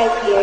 Tokyo.